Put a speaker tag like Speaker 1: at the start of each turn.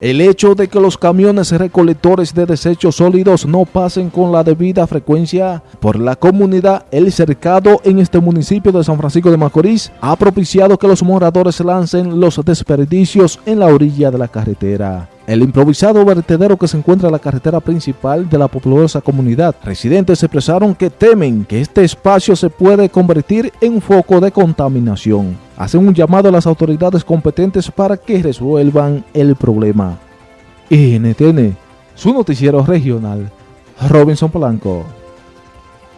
Speaker 1: El hecho de que los camiones recolectores de desechos sólidos no pasen con la debida frecuencia por la comunidad El Cercado en este municipio de San Francisco de Macorís ha propiciado que los moradores lancen los desperdicios en la orilla de la carretera. El improvisado vertedero que se encuentra en la carretera principal de la populosa comunidad. Residentes expresaron que temen que este espacio se puede convertir en un foco de contaminación. Hacen un llamado a las autoridades competentes para que resuelvan el problema. NTN, su noticiero regional, Robinson Polanco.